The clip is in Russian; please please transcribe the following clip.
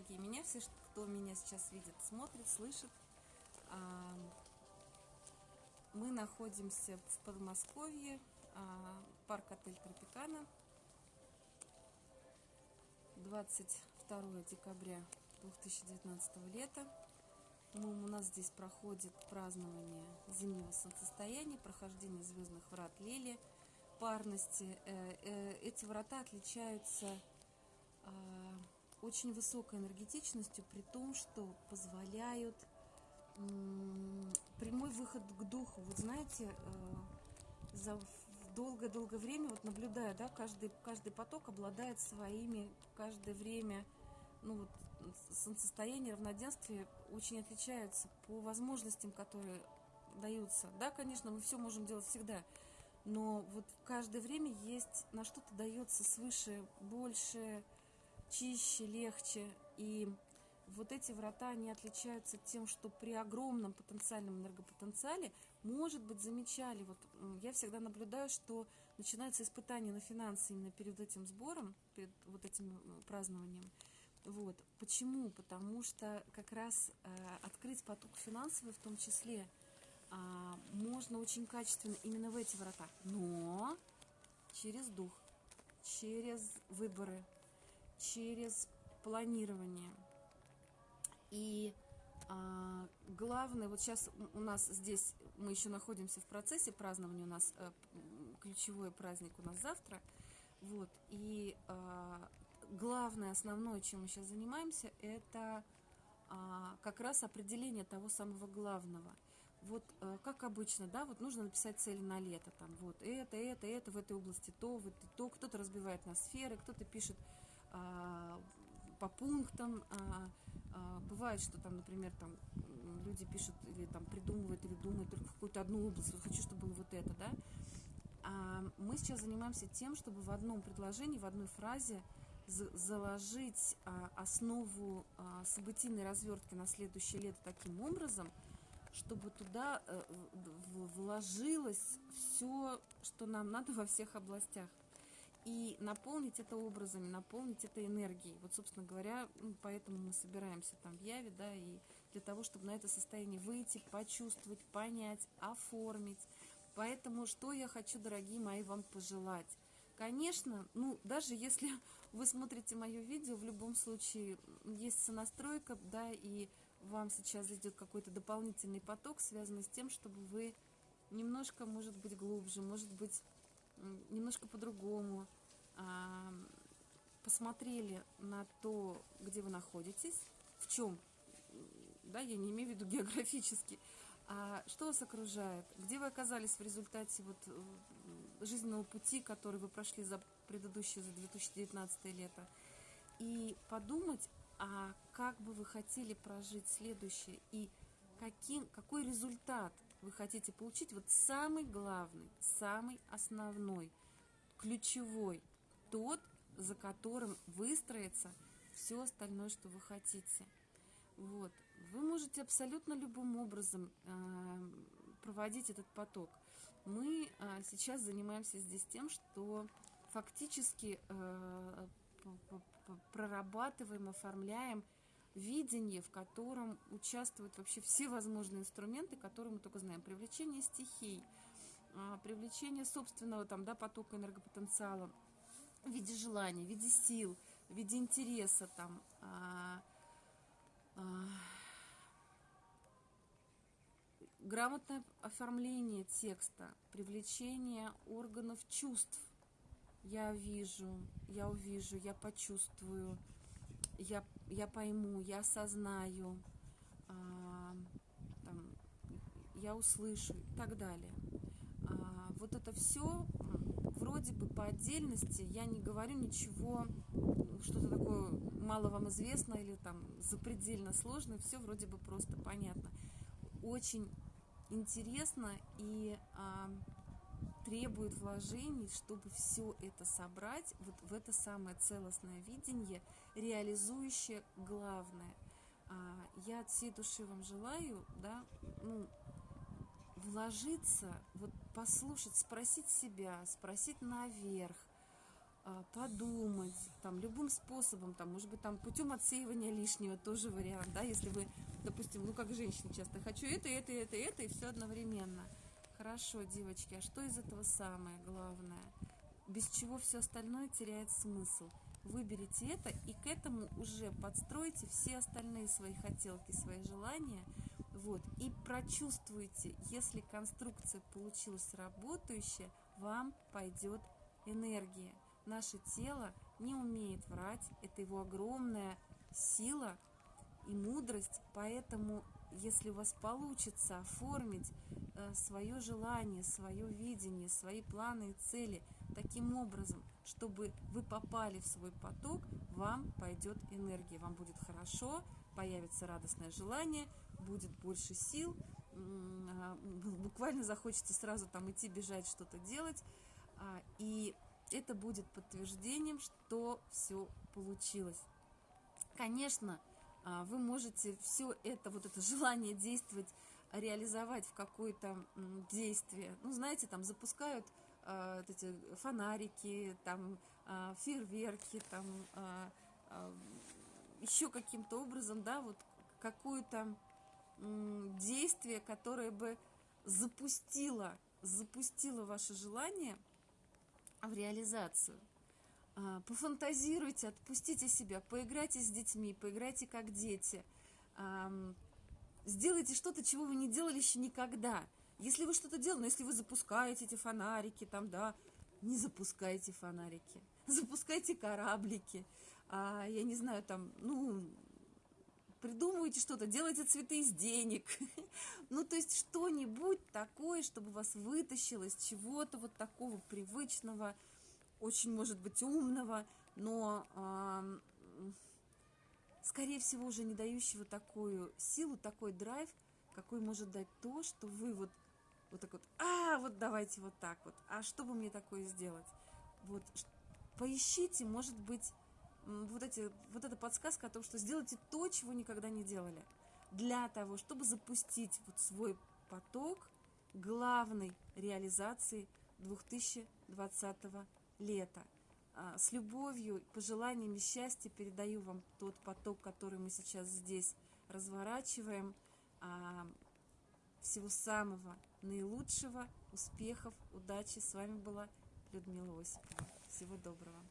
дорогие меня, все, кто меня сейчас видит, смотрит, слышит. А, мы находимся в Подмосковье, а, парк-отель Тропикана. 22 декабря 2019 лета. У нас здесь проходит празднование зимнего солнцестояния, прохождение звездных врат Лели, парности. Э, э, эти врата отличаются а, очень высокой энергетичностью, при том, что позволяют прямой выход к духу. Вот знаете, э, за долгое-долгое время, вот наблюдая, да, каждый, каждый поток обладает своими, каждое время, ну вот, солнцестояние, равноденствие очень отличаются по возможностям, которые даются. Да, конечно, мы все можем делать всегда, но вот каждое время есть, на что-то дается свыше, больше, чище, легче. И вот эти врата, они отличаются тем, что при огромном потенциальном энергопотенциале, может быть, замечали, вот я всегда наблюдаю, что начинаются испытания на финансы именно перед этим сбором, перед вот этим празднованием. Вот. Почему? Потому что как раз э, открыть поток финансовый в том числе э, можно очень качественно именно в эти врата, но через дух, через выборы, через планирование. И а, главное, вот сейчас у нас здесь, мы еще находимся в процессе празднования, у нас а, ключевой праздник у нас завтра. Вот, и а, главное, основное, чем мы сейчас занимаемся, это а, как раз определение того самого главного. Вот а, как обычно, да, вот нужно написать цели на лето, там, вот это, это, это в этой области, то, вот то, кто-то разбивает на сферы, кто-то пишет по пунктам. А, а, бывает, что там, например, там люди пишут или там придумывают или думают только в какую-то одну область. Вот хочу, чтобы было вот это, да. А мы сейчас занимаемся тем, чтобы в одном предложении, в одной фразе заложить а, основу а, событийной развертки на следующее лето таким образом, чтобы туда а, вложилось все, что нам надо во всех областях и наполнить это образами, наполнить это энергией. Вот, собственно говоря, поэтому мы собираемся там в Яве, да, и для того, чтобы на это состояние выйти, почувствовать, понять, оформить. Поэтому что я хочу, дорогие мои, вам пожелать? Конечно, ну, даже если вы смотрите мое видео, в любом случае есть сонастройка, да, и вам сейчас идет какой-то дополнительный поток, связанный с тем, чтобы вы немножко, может быть, глубже, может быть, немножко по-другому а, посмотрели на то, где вы находитесь, в чем, да, я не имею в виду географически, а что вас окружает, где вы оказались в результате вот э, жизненного пути, который вы прошли за предыдущее, за 2019 лето, и подумать, а как бы вы хотели прожить следующее, и каким, какой результат вы хотите получить, вот самый главный, самый основной, ключевой, тот, за которым выстроится все остальное, что вы хотите. Вот. Вы можете абсолютно любым образом э, проводить этот поток. Мы э, сейчас занимаемся здесь тем, что фактически э, прорабатываем, оформляем видение, в котором участвуют вообще все возможные инструменты, которые мы только знаем. Привлечение стихий, а, привлечение собственного там, да, потока энергопотенциала в виде желаний, в виде сил, в виде интереса, там, а, а, грамотное оформление текста, привлечение органов чувств. Я вижу, я увижу, я почувствую, я, я пойму, я осознаю, а, там, я услышу и так далее. А, вот это все вроде бы по отдельности, я не говорю ничего, что-то такое мало вам известно или там запредельно сложно, все вроде бы просто понятно. Очень интересно и а, требует вложений, чтобы все это собрать вот в это самое целостное видение, реализующее главное. А, я от всей души вам желаю, да, ну, вложиться, вот послушать, спросить себя, спросить наверх, а, подумать, там, любым способом, там, может быть, там, путем отсеивания лишнего, тоже вариант, да, если вы, допустим, ну, как женщина часто, хочу это, это, это, это, и все одновременно. Хорошо, девочки, а что из этого самое главное? Без чего все остальное теряет смысл. Выберите это и к этому уже подстройте все остальные свои хотелки, свои желания, вот, и прочувствуйте, если конструкция получилась работающая, вам пойдет энергия. Наше тело не умеет врать, это его огромная сила и мудрость, поэтому если у вас получится оформить э, свое желание, свое видение, свои планы и цели таким образом, чтобы вы попали в свой поток, вам пойдет энергия, вам будет хорошо, появится радостное желание, будет больше сил, а, буквально захочется сразу там идти, бежать, что-то делать, а, и это будет подтверждением, что все получилось. Конечно, вы можете все это, вот это желание действовать, реализовать в какое-то действие. Ну, знаете, там запускают э, эти фонарики, там э, фейерверки, там э, э, еще каким-то образом, да, вот какое-то э, действие, которое бы запустило, запустило ваше желание – в реализацию. А, пофантазируйте, отпустите себя, поиграйте с детьми, поиграйте как дети. Сделайте что-то, чего вы не делали еще никогда. Если вы что-то делаете, ну, если вы запускаете эти фонарики, там, да, не запускайте фонарики, запускайте кораблики, а, я не знаю, там, ну, придумывайте что-то, делайте цветы из денег. ну, то есть что-нибудь такое, чтобы вас вытащило из чего-то вот такого привычного, очень, может быть, умного, но, э, скорее всего, уже не дающего такую силу, такой драйв, какой может дать то, что вы вот, вот так вот, а, вот давайте вот так вот, а что бы мне такое сделать? Вот, поищите, может быть, вот, эти, вот эта подсказка о том, что сделайте то, чего никогда не делали. Для того, чтобы запустить вот свой поток главной реализации 2020 лета. А, с любовью, пожеланиями счастья передаю вам тот поток, который мы сейчас здесь разворачиваем. А, всего самого наилучшего, успехов, удачи. С вами была Людмила Осипова. Всего доброго.